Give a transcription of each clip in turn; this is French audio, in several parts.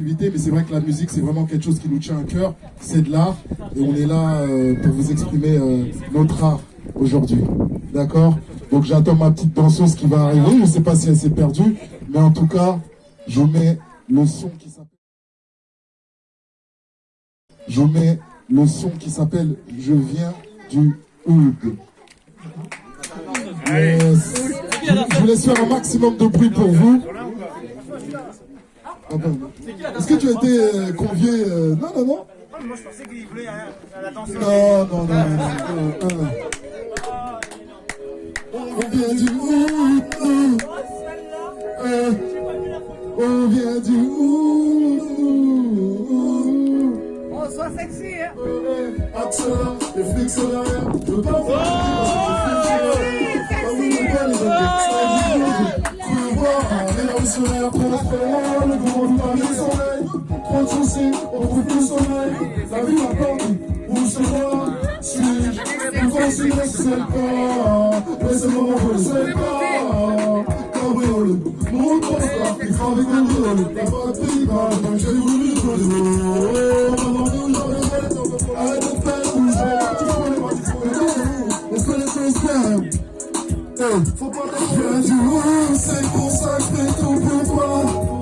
mais c'est vrai que la musique, c'est vraiment quelque chose qui nous tient à cœur. C'est de l'art et on est là euh, pour vous exprimer euh, notre art aujourd'hui. D'accord? Donc j'attends ma petite danseuse qui va arriver. Je ne sais pas si elle s'est perdue, mais en tout cas, je mets le son qui s'appelle. Je mets le son qui s'appelle Je viens du. Yes. Je vous laisse faire un maximum de bruit pour vous. Ah bon. Est-ce que tu as été euh, convié euh, Non, non, non. Moi, je pensais qu'il voulait hein, à la danse. Non, non, non, non, non, non, Trop de soucis, on trouve plus sommeil. La vie m'attend, où se voit Suis-je plus facile, je sais pas. Mais c'est le moment, je ne sais pas. Cabriolet, mon constat, il faut avec un violet. La patrie, quand j'ai voulu jouer. Maintenant, nous, j'en ai Arrête de faire bouger. Tu connais pas, tu connais pas. On fait les bien. Faut pas Je viens du haut, c'est que fais tout pour toi.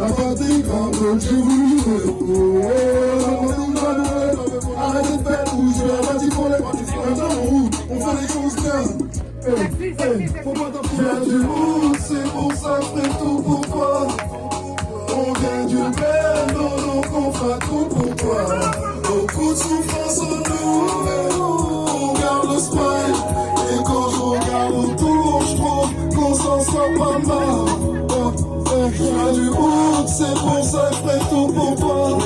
La fatigue, grave, j'ai voulu jouer. Oh, oh, oh, oh, oh, oh, Arrêtez de je vais pour les. On fait c'est pour ça que tout pour toi. On du pour toi. De souffrance pas Je viens du haut, c'est pour ça que je ferai tout pour toi.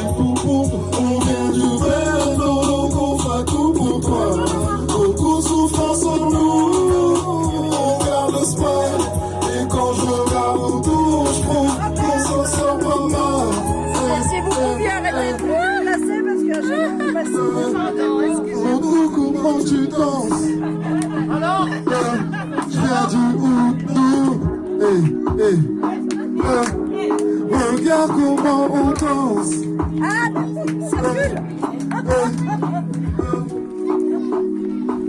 On vient du bel, donc on fera tout pour toi. Beaucoup de souffrance en nous, on garde le smile. Et quand je regarde autour, je trouve qu'on s'en sort pas mal. Si vous pouviez arrêter de placer parce que je vais passer. Oh, nous, comment tu danses comment on danse Ah, ça pue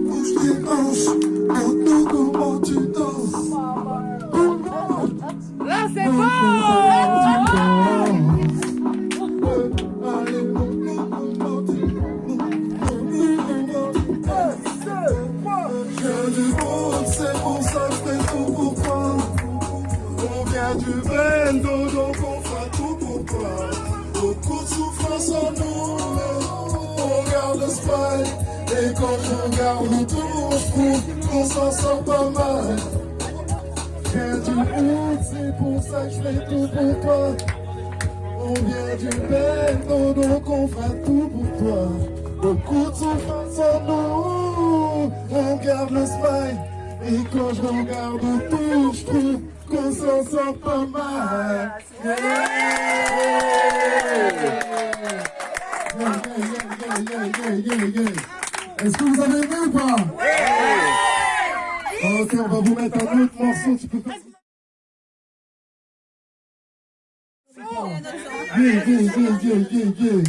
Bouge tes hanches Beaucoup de souffrance en nous, on garde le smile. Et quand je regarde autour, qu'on s'en sort pas mal. Viens du monde, c'est pour ça que je fais tout pour toi. On vient du bendo, donc on fera tout pour toi. Beaucoup de souffrance en nous, on garde le smile. Et quand je regarde autour, je trouve qu'on s'en sort pas mal. Yeah. Yeah, yeah. Est-ce que vous avez aimé ou pas? Ok, on va vous mettre un autre morceau. Tu peux faire Yeah, yeah, yeah, yeah, yeah.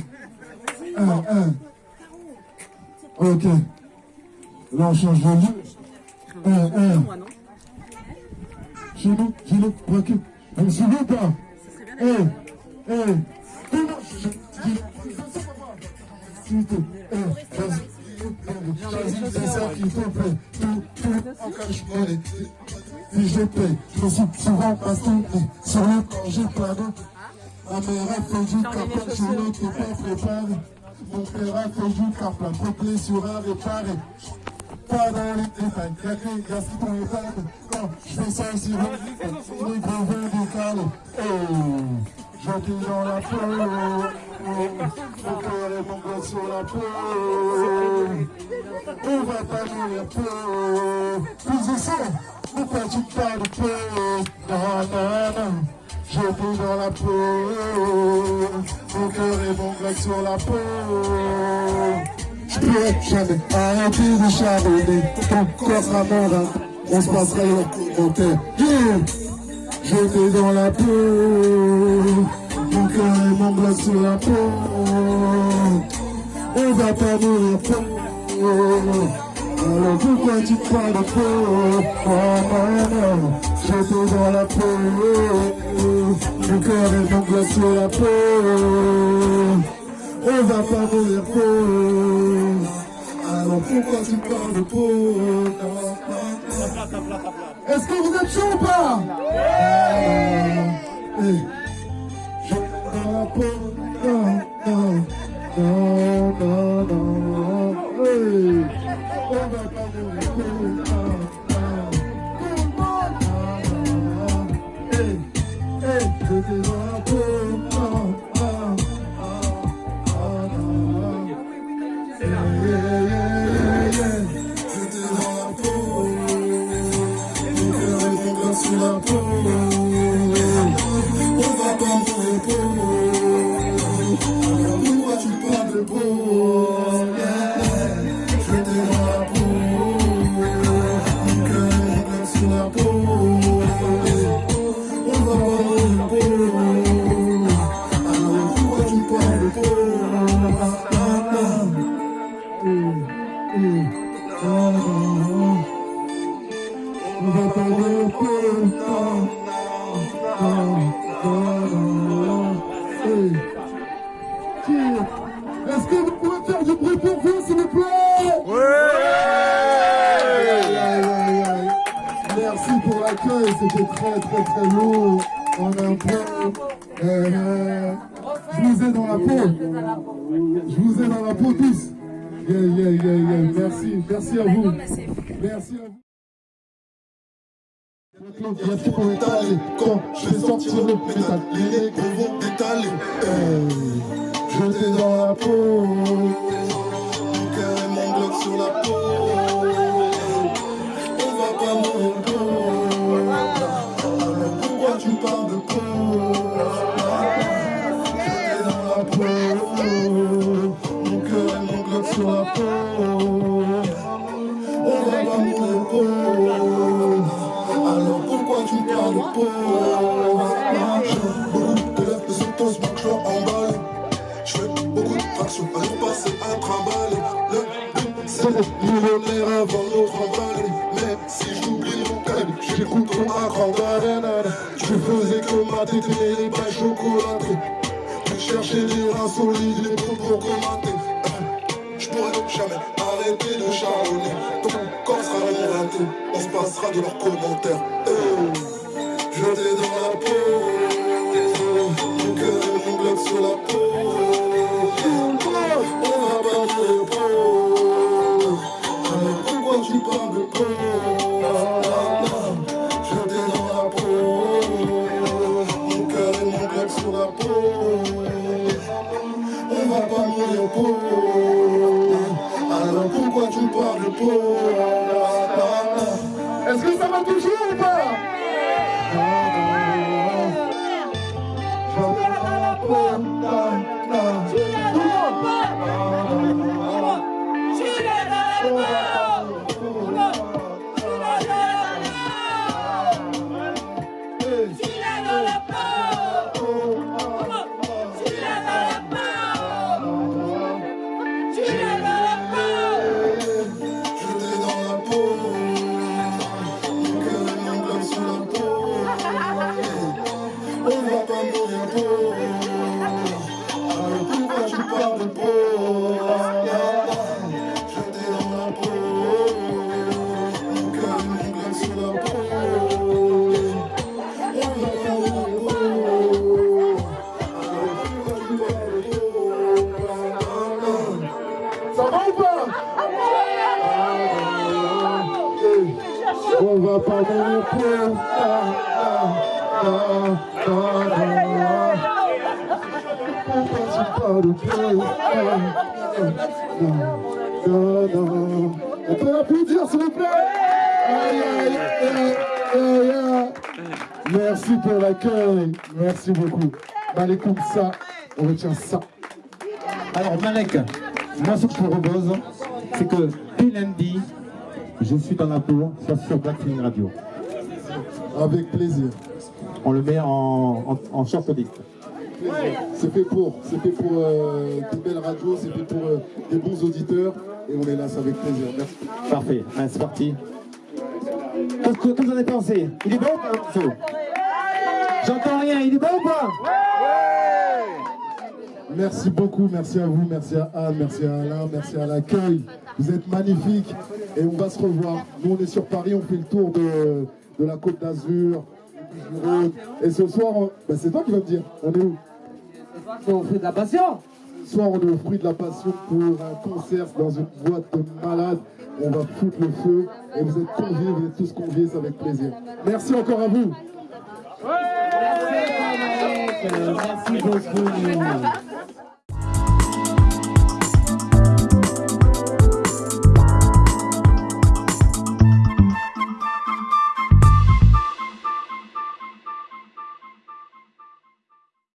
Un, un. Ok. Là, on change de lieu. Un, un. Chez nous, chez nous, recule. On me suit ou pas Eh, eh. S'il te plaît, eh, des heures qui te plaît. Si je paye, je suis souvent bastonné sur le pas d'eau. Ma mère a fait du capot, je n'étais pas préparé. Mon terrain fait du plein de blessures à réparer. Pas dans les détails, y'a que les gars qui t'ont étalé. Quand je fais ça une les vins décalés. Oh, j'étais dans la peau. Mon cœur et mon gosse sur la peau. On va pas mourir peu. Plus de sang, pourquoi tu parles de non, non. J'étais dans la peau, mon cœur et mon grec sur la peau. Jamais arrêter de charbonner, ton corps sera mort, on se passera les commentaires. Yeah. Dans la peau, mon cœur et mon grec sur la peau. On va pas mourir peau. Alors pourquoi tu parles de peau Oh non, dans la peau Mon cœur est mon glace sur la peau On va pas mourir peau Alors pourquoi tu parles de non. Est-ce que vous êtes chaud ou pas? Eh. Peau Non, non, non, non, non parles Yeah, yeah, yeah, yeah. Merci, merci à vous. Merci à vous. Merci pour étaler quand je vais sortir le métal, les négros vont détaler. Hey, J'étais dans la peau, mon cœur et mon bloc sur la peau. On va pas mourir peau. Alors pourquoi tu parles de peau? Millionnaire avant notre emballé Mais si j'oublie mon calme, j'écoute grand banane Tu faisais que ma tête et les bains chocolatés. Tu cherchais des reins solides, les bons pour commenter. Je pourrais jamais arrêter de charbonner Ton corps sera mon raté. On se passera de leurs commentaires. Eh, J'étais dans la peau pourquoi tu parles pauvre Est-ce que ça va toujours ou pas? La peau, On peut applaudir s'il vous plaît. Merci pour l'accueil, merci beaucoup. Allez comme ça, on retient ça. Alors Malek, moi ce que je te propose, c'est que dès lundi, je suis dans la tour, soit sur Black Film Radio. Avec plaisir. On le met en, en, en. C'est fait pour, c'est fait pour euh, des belles radios, c'est fait pour euh, des bons auditeurs. Et on est là, c'est avec plaisir. Merci. Parfait, Allez, c'est parti. Qu'est-ce que, vous en avez pensé. Il est bon ou pas J'entends rien, il est bon ou pas Merci beaucoup, merci à vous, merci à Anne, merci à Alain, merci à l'accueil. Vous êtes magnifiques. Et on va se revoir. Nous on est sur Paris, on fait le tour de, de la Côte d'Azur. Et ce soir, on- bah, c'est toi qui vas me dire, on est où? On fait de la passion. Ce soir, on est au fruit de la passion pour un concert dans une boîte de malades. On va foutre le feu et vous êtes conviés, vous êtes tous conviés, c'est avec plaisir. Merci encore à vous. Merci beaucoup.